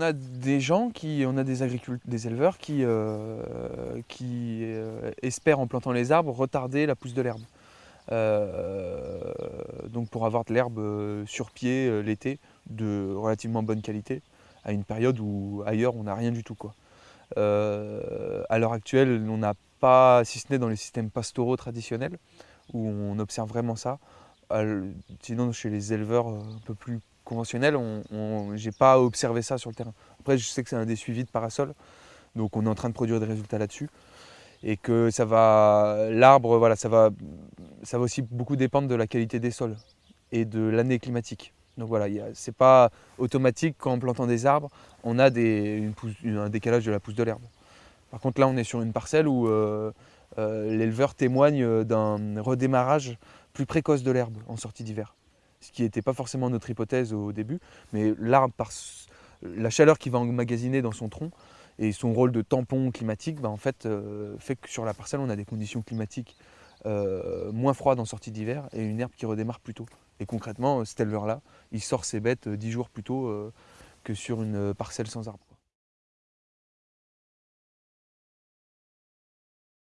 on a des gens, qui, on a des, des éleveurs qui, euh, qui euh, espèrent en plantant les arbres retarder la pousse de l'herbe. Euh, donc pour avoir de l'herbe sur pied l'été de relativement bonne qualité à une période où ailleurs on n'a rien du tout. Quoi. à l'heure actuelle, on n'a pas, si ce n'est dans les systèmes pastoraux traditionnels, où on observe vraiment ça. Sinon, chez les éleveurs un peu plus conventionnel, on, j'ai pas observé ça sur le terrain. Après, je sais que c'est un des suivis de parasol, donc on est en train de produire des résultats là-dessus. Et que ça va, l'arbre, voilà, ça va, ça va aussi beaucoup dépendre de la qualité des sols et de l'année climatique. Donc voilà, c'est pas automatique qu'en plantant des arbres, on a un décalage de la pousse de l'herbe. Par contre là, on est sur une parcelle où euh, euh, l'éleveur témoigne d'un redémarrage plus précoce de l'herbe en sortie d'hiver ce qui n'était pas forcément notre hypothèse au début, mais l'arbre, par la chaleur qu'il va emmagasiner dans son tronc et son rôle de tampon climatique, bah, en fait, euh, fait que sur la parcelle, on a des conditions climatiques euh, moins froides en sortie d'hiver et une herbe qui redémarre plus tôt. Et concrètement, cet éleveur-là, il sort ses bêtes dix jours plus tôt euh, que sur une parcelle sans arbre.